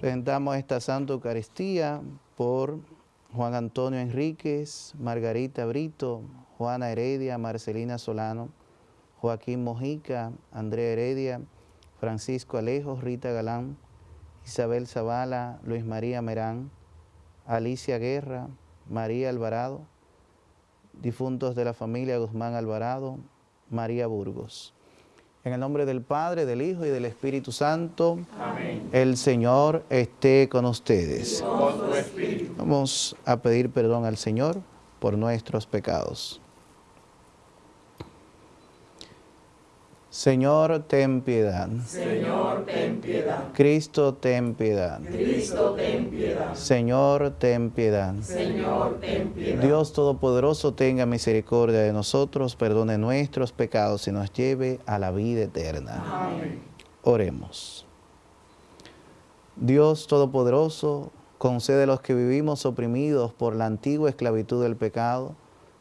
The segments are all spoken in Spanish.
Presentamos esta Santa Eucaristía por Juan Antonio Enríquez, Margarita Brito, Juana Heredia, Marcelina Solano, Joaquín Mojica, Andrea Heredia, Francisco Alejo, Rita Galán, Isabel Zavala, Luis María Merán, Alicia Guerra, María Alvarado, difuntos de la familia Guzmán Alvarado, María Burgos. En el nombre del Padre, del Hijo y del Espíritu Santo, Amén. el Señor esté con ustedes. Vamos a pedir perdón al Señor por nuestros pecados. Señor, ten piedad. Señor, ten piedad. Cristo, ten piedad. Cristo, ten piedad. Señor, ten piedad. Señor, ten piedad. Dios Todopoderoso, tenga misericordia de nosotros, perdone nuestros pecados y nos lleve a la vida eterna. Amén. Oremos. Dios Todopoderoso, concede a los que vivimos oprimidos por la antigua esclavitud del pecado,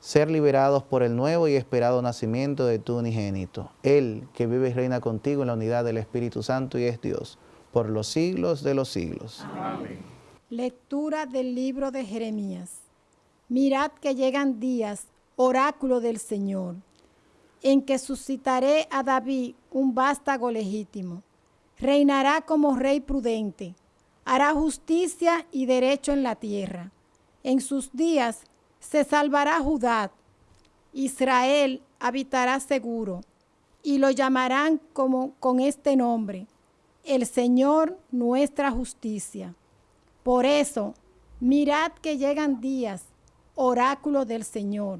ser liberados por el nuevo y esperado nacimiento de tu unigénito. Él que vive y reina contigo en la unidad del Espíritu Santo y es Dios, por los siglos de los siglos. Amén. Lectura del libro de Jeremías. Mirad que llegan días, oráculo del Señor, en que suscitaré a David un vástago legítimo. Reinará como rey prudente, hará justicia y derecho en la tierra. En sus días se salvará Judá, Israel habitará seguro, y lo llamarán como con este nombre, el Señor nuestra justicia. Por eso, mirad que llegan días, oráculo del Señor,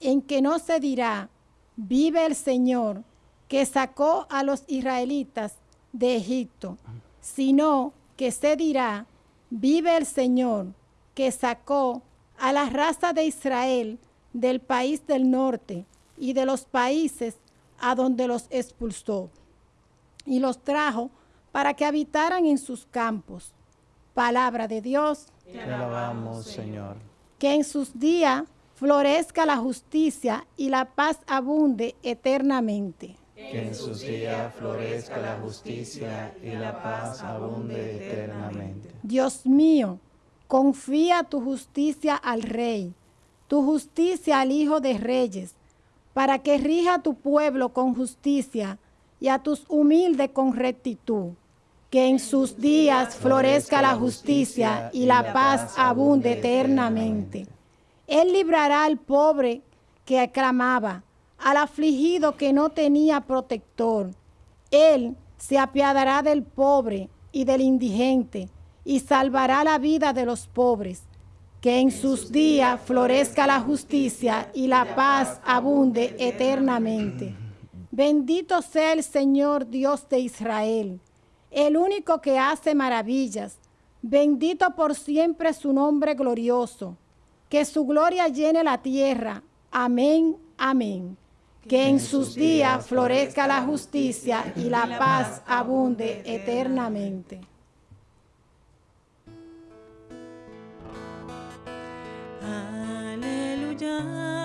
en que no se dirá, vive el Señor, que sacó a los israelitas de Egipto, sino que se dirá, vive el Señor, que sacó a la raza de Israel del país del norte y de los países a donde los expulsó, y los trajo para que habitaran en sus campos. Palabra de Dios. Te alabamos, Señor. Que en sus días florezca la justicia y la paz abunde eternamente. Que en sus días florezca la justicia y la paz abunde eternamente. Dios mío, confía tu justicia al Rey, tu justicia al Hijo de Reyes, para que rija a tu pueblo con justicia y a tus humildes con rectitud. Que en sus días florezca la justicia y la paz abunde eternamente. Él librará al pobre que aclamaba, al afligido que no tenía protector. Él se apiadará del pobre y del indigente y salvará la vida de los pobres. Que en sus días florezca la justicia y la paz abunde eternamente. Bendito sea el Señor Dios de Israel, el único que hace maravillas. Bendito por siempre su nombre glorioso. Que su gloria llene la tierra. Amén, amén. Que en sus días florezca la justicia y la paz abunde eternamente. Hallelujah.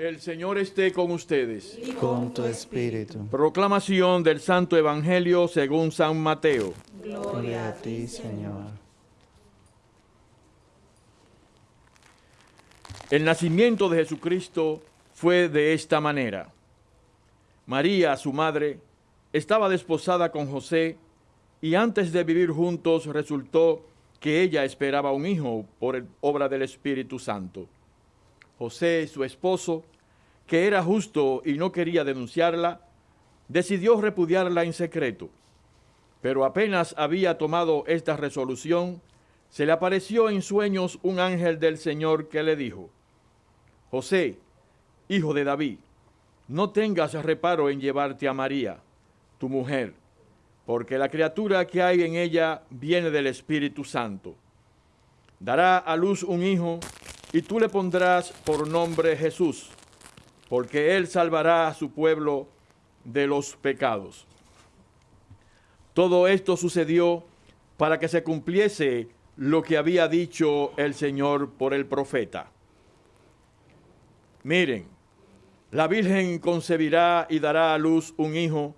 El Señor esté con ustedes. Con tu espíritu. Proclamación del Santo Evangelio según San Mateo. Gloria a ti, Señor. El nacimiento de Jesucristo fue de esta manera. María, su madre, estaba desposada con José y antes de vivir juntos resultó que ella esperaba un hijo por obra del Espíritu Santo. José, su esposo, que era justo y no quería denunciarla, decidió repudiarla en secreto. Pero apenas había tomado esta resolución, se le apareció en sueños un ángel del Señor que le dijo, José, hijo de David, no tengas reparo en llevarte a María, tu mujer, porque la criatura que hay en ella viene del Espíritu Santo. Dará a luz un hijo y tú le pondrás por nombre Jesús, porque él salvará a su pueblo de los pecados. Todo esto sucedió para que se cumpliese lo que había dicho el Señor por el profeta. Miren, la Virgen concebirá y dará a luz un hijo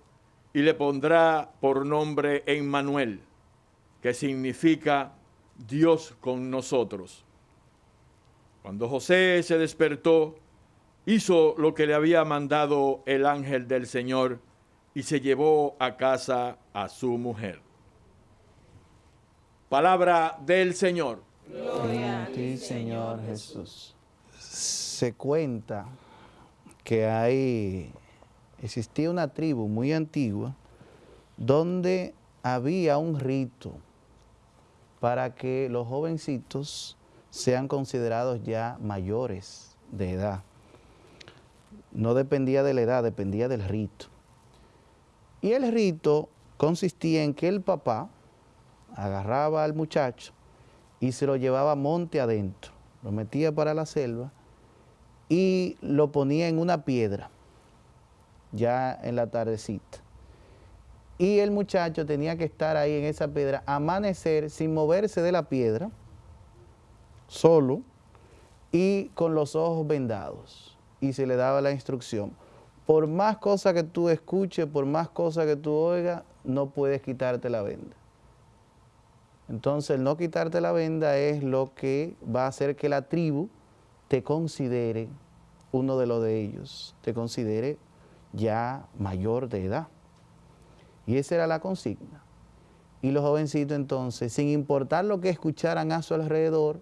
y le pondrá por nombre Emmanuel, que significa Dios con nosotros. Cuando José se despertó, hizo lo que le había mandado el ángel del Señor y se llevó a casa a su mujer. Palabra del Señor. Gloria a ti, Señor Jesús. Se cuenta que hay, existía una tribu muy antigua donde había un rito para que los jovencitos sean considerados ya mayores de edad. No dependía de la edad, dependía del rito. Y el rito consistía en que el papá agarraba al muchacho y se lo llevaba monte adentro, lo metía para la selva y lo ponía en una piedra, ya en la tardecita. Y el muchacho tenía que estar ahí en esa piedra, amanecer sin moverse de la piedra, solo y con los ojos vendados. Y se le daba la instrucción. Por más cosas que tú escuches, por más cosas que tú oigas, no puedes quitarte la venda. Entonces, el no quitarte la venda es lo que va a hacer que la tribu te considere uno de los de ellos, te considere ya mayor de edad. Y esa era la consigna. Y los jovencitos entonces, sin importar lo que escucharan a su alrededor,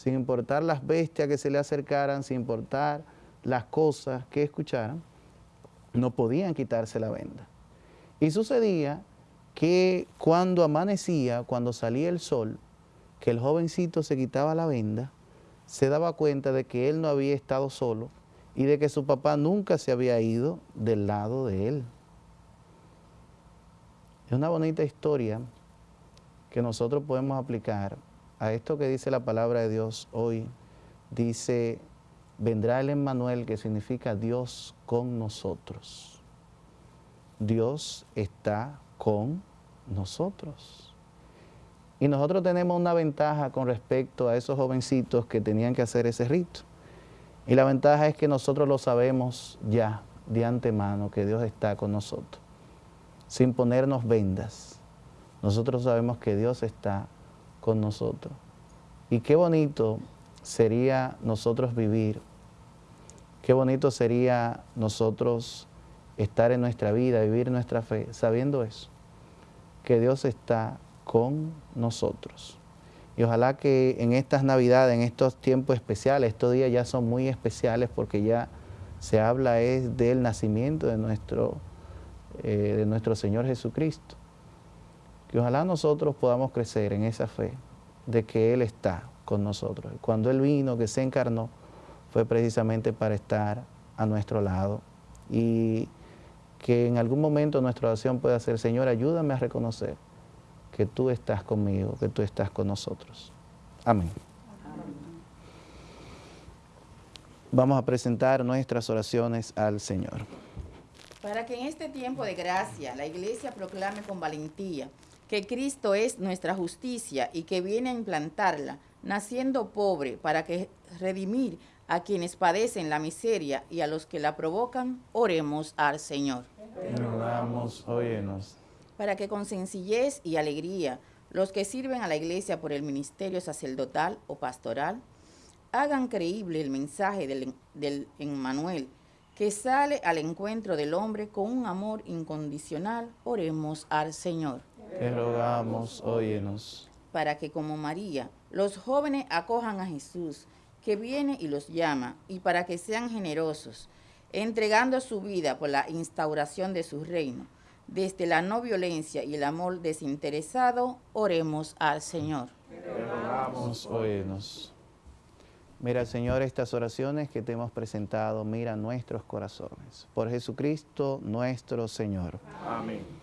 sin importar las bestias que se le acercaran, sin importar las cosas que escucharan, no podían quitarse la venda. Y sucedía que cuando amanecía, cuando salía el sol, que el jovencito se quitaba la venda, se daba cuenta de que él no había estado solo y de que su papá nunca se había ido del lado de él. Es una bonita historia que nosotros podemos aplicar a esto que dice la palabra de Dios hoy. Dice, vendrá el Emmanuel, que significa Dios con nosotros. Dios está con nosotros. Y nosotros tenemos una ventaja con respecto a esos jovencitos que tenían que hacer ese rito. Y la ventaja es que nosotros lo sabemos ya de antemano, que Dios está con nosotros, sin ponernos vendas. Nosotros sabemos que Dios está con nosotros. Y qué bonito sería nosotros vivir, qué bonito sería nosotros estar en nuestra vida, vivir nuestra fe, sabiendo eso, que Dios está con nosotros. Y ojalá que en estas Navidades, en estos tiempos especiales, estos días ya son muy especiales porque ya se habla es del nacimiento de nuestro, eh, de nuestro Señor Jesucristo. Que ojalá nosotros podamos crecer en esa fe de que Él está con nosotros. Cuando Él vino, que se encarnó, fue precisamente para estar a nuestro lado. Y que en algún momento nuestra oración pueda ser, Señor, ayúdame a reconocer que tú estás conmigo, que tú estás con nosotros. Amén. Vamos a presentar nuestras oraciones al Señor. Para que en este tiempo de gracia la iglesia proclame con valentía que Cristo es nuestra justicia y que viene a implantarla, naciendo pobre, para que redimir a quienes padecen la miseria y a los que la provocan, oremos al Señor. Rogamos, óyenos. Para que con sencillez y alegría los que sirven a la iglesia por el ministerio sacerdotal o pastoral hagan creíble el mensaje del, del Emmanuel que sale al encuentro del hombre con un amor incondicional, oremos al Señor. Te rogamos, óyenos. Para que como María, los jóvenes acojan a Jesús, que viene y los llama, y para que sean generosos, entregando su vida por la instauración de su reino. Desde la no violencia y el amor desinteresado, oremos al Señor. Nos óyenos. Mira, Señor, estas oraciones que te hemos presentado, mira nuestros corazones. Por Jesucristo nuestro Señor. Amén.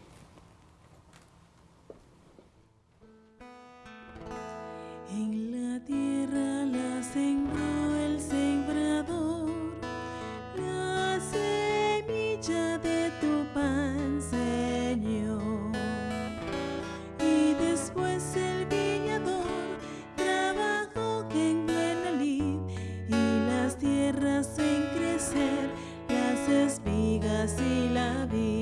En la tierra la sembró el sembrador, la semilla de tu pan, Señor. Y después el viñador trabajó en buena lid y las tierras en crecer, las espigas y la vid.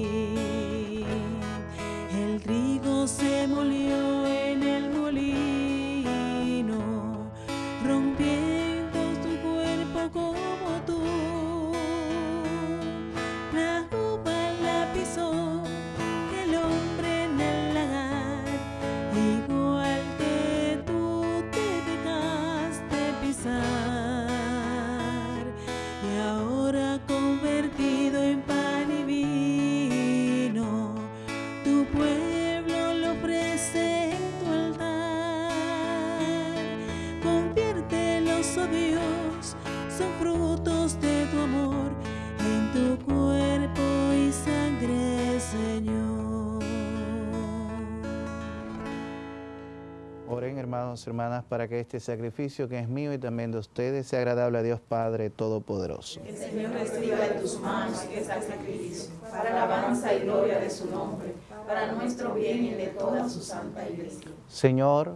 Hermanas, para que este sacrificio que es mío y también de ustedes sea agradable a Dios Padre Todopoderoso. El Señor reciba de tus manos este sacrificio, para alabanza y gloria de su nombre, para nuestro bien y el de toda su santa iglesia. Señor,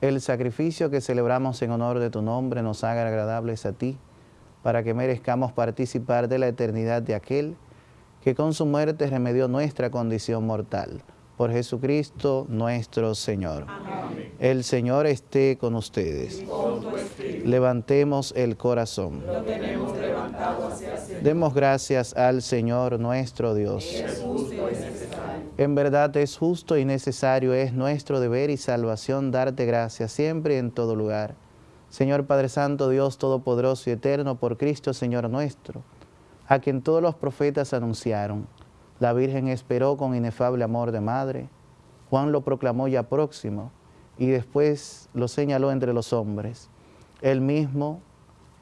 el sacrificio que celebramos en honor de tu nombre nos haga agradables a ti, para que merezcamos participar de la eternidad de aquel que con su muerte remedió nuestra condición mortal. Por Jesucristo nuestro Señor. El Señor esté con ustedes. Levantemos el corazón. Demos gracias al Señor nuestro Dios. En verdad es justo y necesario, es nuestro deber y salvación darte gracias siempre y en todo lugar. Señor Padre Santo, Dios Todopoderoso y Eterno, por Cristo Señor nuestro, a quien todos los profetas anunciaron, la Virgen esperó con inefable amor de madre, Juan lo proclamó ya próximo y después lo señaló entre los hombres. Él mismo,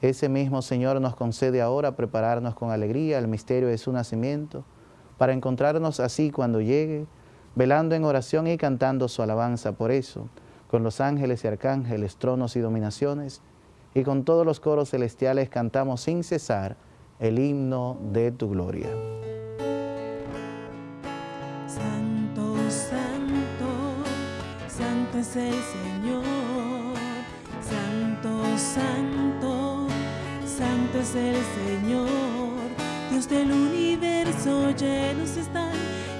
ese mismo Señor nos concede ahora prepararnos con alegría el misterio de su nacimiento, para encontrarnos así cuando llegue, velando en oración y cantando su alabanza por eso, con los ángeles y arcángeles, tronos y dominaciones, y con todos los coros celestiales cantamos sin cesar el himno de tu gloria. El Señor. Santo, santo, santo es el Señor. Dios del universo llenos están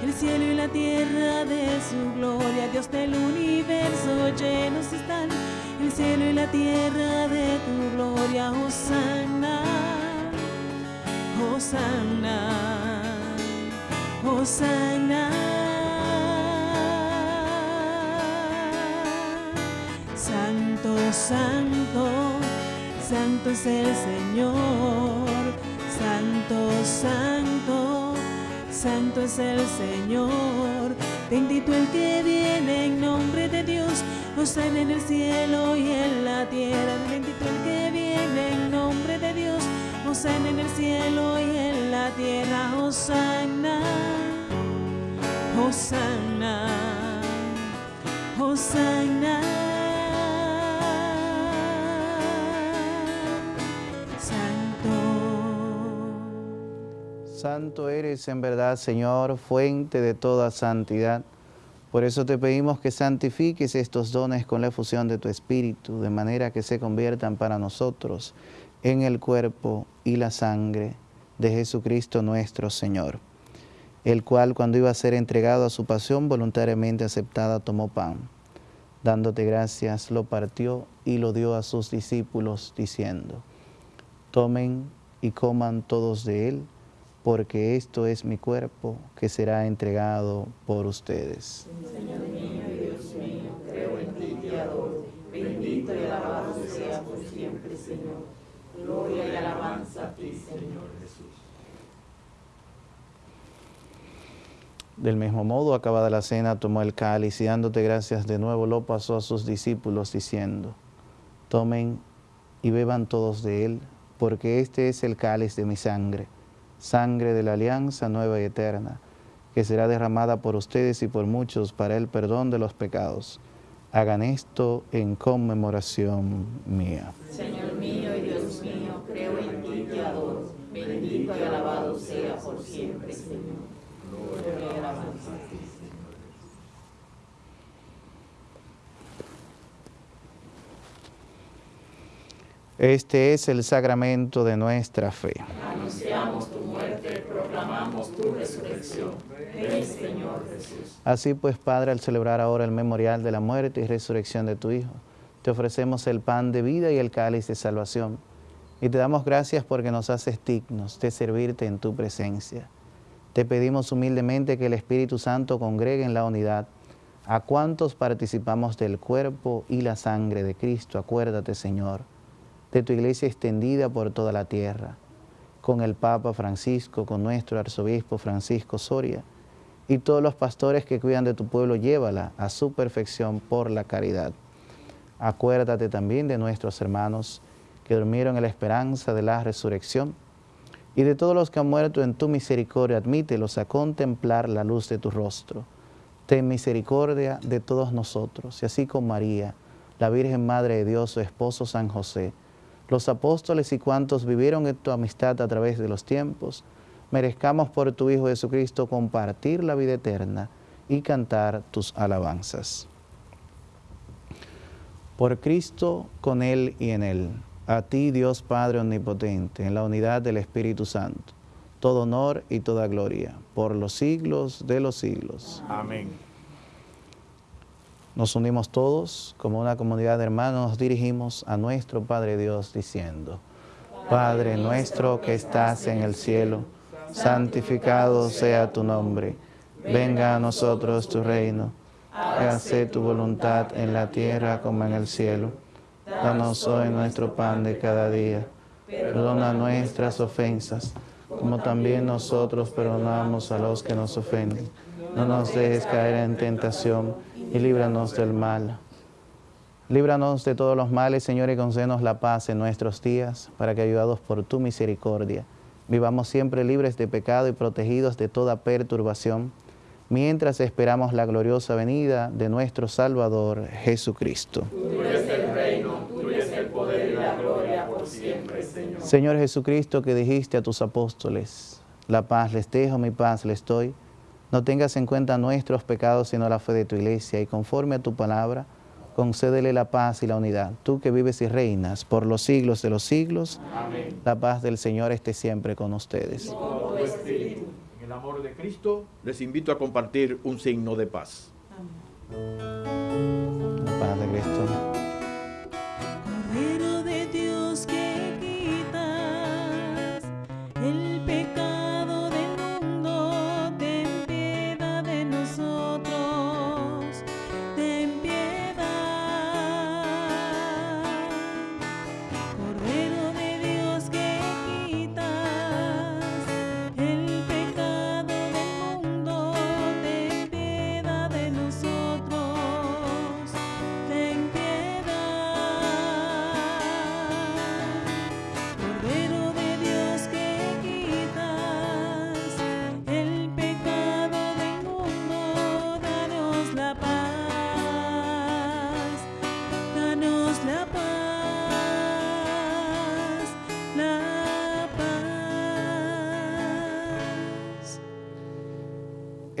el cielo y la tierra de su gloria. Dios del universo llenos están el cielo y la tierra de tu gloria. Hosanna, Hosanna. Hosanna. Santo, santo, es el Señor. Santo, santo, santo es el Señor. Bendito el que viene en nombre de Dios. Hosanna en el cielo y en la tierra. Bendito el que viene en nombre de Dios. Hosanna en el cielo y en la tierra. Hosanna. Hosanna, Hosanna. Santo. Eres en verdad, Señor, fuente de toda santidad. Por eso te pedimos que santifiques estos dones con la efusión de tu Espíritu, de manera que se conviertan para nosotros en el cuerpo y la sangre de Jesucristo nuestro Señor, el cual cuando iba a ser entregado a su pasión voluntariamente aceptada, tomó pan. Dándote gracias, lo partió y lo dio a sus discípulos, diciendo, tomen y coman todos de él, porque esto es mi cuerpo que será entregado por ustedes. Bendito y alabado sea por siempre, Señor. Gloria y alabanza a ti, Señor Jesús. Del mismo modo, acabada la cena, tomó el cáliz y dándote gracias de nuevo lo pasó a sus discípulos diciendo, tomen y beban todos de él, porque este es el cáliz de mi sangre, sangre de la alianza nueva y eterna, que será derramada por ustedes y por muchos para el perdón de los pecados. Hagan esto en conmemoración mía. Señor mío y Dios mío, creo en ti y te adoro. Bendito y alabado sea por siempre, Señor. Gloria. Este es el sacramento de nuestra fe. Anunciamos tu muerte, proclamamos Así pues, Padre, al celebrar ahora el memorial de la muerte y resurrección de tu Hijo, te ofrecemos el pan de vida y el cáliz de salvación. Y te damos gracias porque nos haces dignos de servirte en tu presencia. Te pedimos humildemente que el Espíritu Santo congregue en la unidad a cuantos participamos del cuerpo y la sangre de Cristo. Acuérdate, Señor, de tu iglesia extendida por toda la tierra, con el Papa Francisco, con nuestro arzobispo Francisco Soria y todos los pastores que cuidan de tu pueblo, llévala a su perfección por la caridad. Acuérdate también de nuestros hermanos que durmieron en la esperanza de la resurrección y de todos los que han muerto en tu misericordia, admítelos a contemplar la luz de tu rostro. Ten misericordia de todos nosotros, y así con María, la Virgen Madre de Dios, su esposo San José, los apóstoles y cuantos vivieron en tu amistad a través de los tiempos, merezcamos por tu Hijo Jesucristo compartir la vida eterna y cantar tus alabanzas. Por Cristo, con Él y en Él, a ti Dios Padre Omnipotente, en la unidad del Espíritu Santo, todo honor y toda gloria, por los siglos de los siglos. Amén. Nos unimos todos como una comunidad de hermanos, nos dirigimos a nuestro Padre Dios diciendo, Padre nuestro que estás en el cielo, santificado sea tu nombre, venga a nosotros tu reino, hágase tu voluntad en la tierra como en el cielo. Danos hoy nuestro pan de cada día, perdona nuestras ofensas, como también nosotros perdonamos a los que nos ofenden. No nos dejes caer en tentación y líbranos del mal. Líbranos de todos los males, Señor, y concédenos la paz en nuestros días, para que, ayudados por tu misericordia, vivamos siempre libres de pecado y protegidos de toda perturbación, mientras esperamos la gloriosa venida de nuestro Salvador Jesucristo. Tuyo es el reino, tuyo es el poder y la gloria por siempre, Señor. Señor Jesucristo, que dijiste a tus apóstoles, la paz les dejo, mi paz les doy, no tengas en cuenta nuestros pecados, sino la fe de tu iglesia, y conforme a tu palabra, concédele la paz y la unidad. Tú que vives y reinas por los siglos de los siglos, Amén. la paz del Señor esté siempre con ustedes. Con espíritu. En el amor de Cristo les invito a compartir un signo de paz. La paz de Cristo. Cordero de Dios que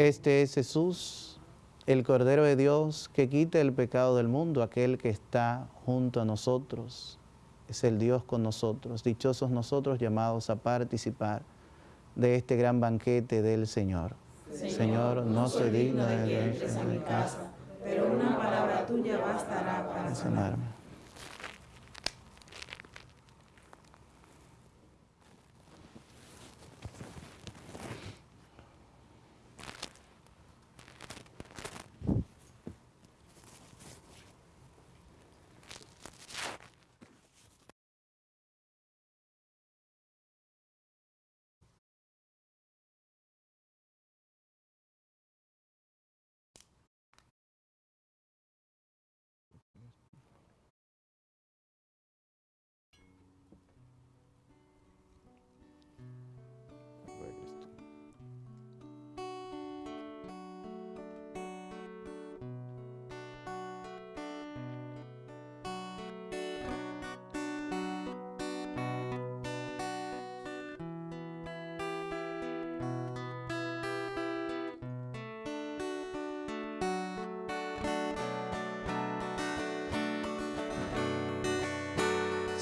Este es Jesús, el Cordero de Dios que quita el pecado del mundo, aquel que está junto a nosotros. Es el Dios con nosotros. Dichosos nosotros llamados a participar de este gran banquete del Señor. Señor, no soy digno de que entres a mi casa, pero una palabra tuya bastará para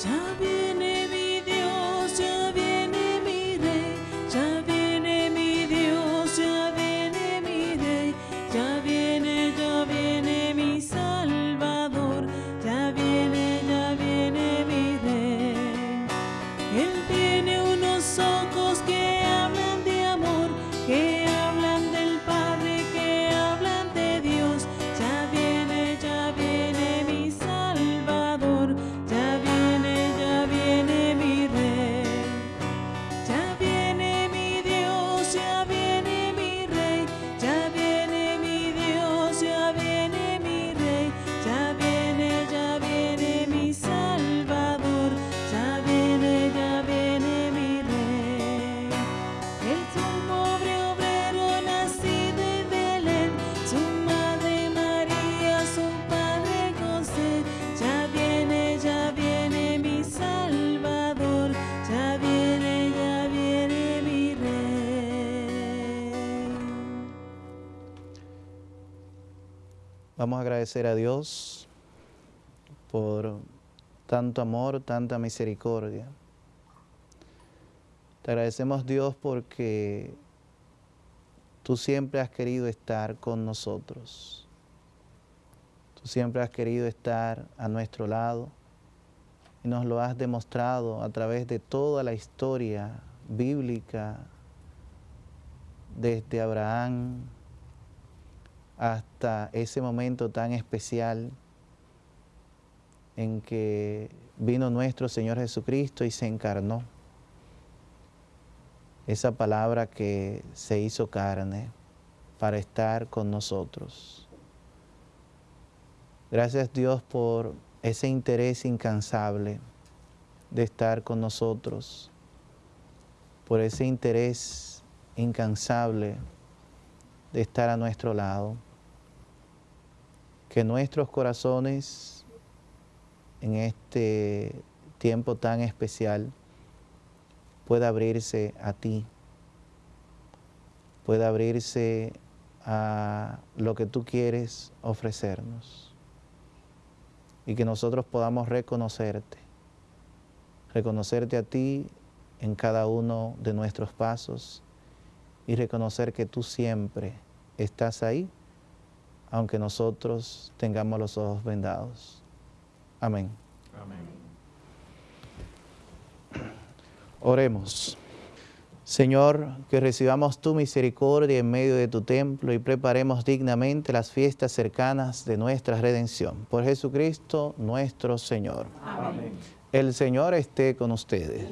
sanar. sanarme. Vamos a agradecer a Dios por tanto amor, tanta misericordia. Te agradecemos Dios porque tú siempre has querido estar con nosotros. Tú siempre has querido estar a nuestro lado y nos lo has demostrado a través de toda la historia bíblica, desde Abraham, hasta ese momento tan especial en que vino nuestro Señor Jesucristo y se encarnó. Esa palabra que se hizo carne para estar con nosotros. Gracias Dios por ese interés incansable de estar con nosotros, por ese interés incansable de estar a nuestro lado que nuestros corazones en este tiempo tan especial pueda abrirse a ti, pueda abrirse a lo que tú quieres ofrecernos y que nosotros podamos reconocerte, reconocerte a ti en cada uno de nuestros pasos y reconocer que tú siempre estás ahí aunque nosotros tengamos los ojos vendados. Amén. Amén. Oremos. Señor, que recibamos tu misericordia en medio de tu templo y preparemos dignamente las fiestas cercanas de nuestra redención. Por Jesucristo nuestro Señor. Amén. El Señor esté con ustedes.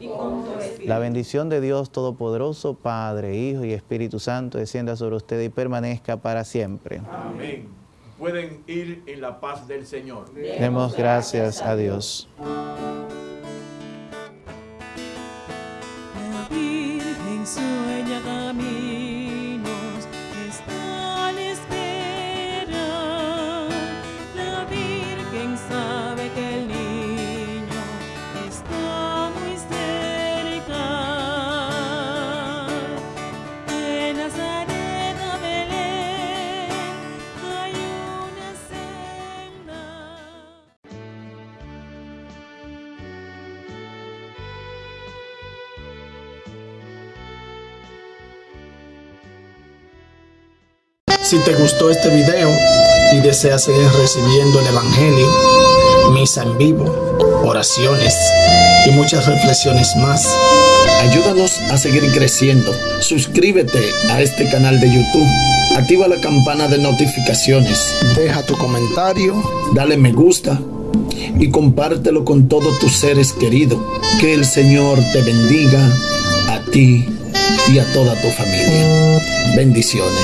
La bendición de Dios Todopoderoso, Padre, Hijo y Espíritu Santo, descienda sobre ustedes y permanezca para siempre. Amén. Pueden ir en la paz del Señor. Demos gracias a Dios. Si te gustó este video y deseas seguir recibiendo el Evangelio, misa en vivo, oraciones y muchas reflexiones más, ayúdanos a seguir creciendo. Suscríbete a este canal de YouTube, activa la campana de notificaciones, deja tu comentario, dale me gusta y compártelo con todos tus seres queridos. Que el Señor te bendiga a ti y a toda tu familia. Bendiciones.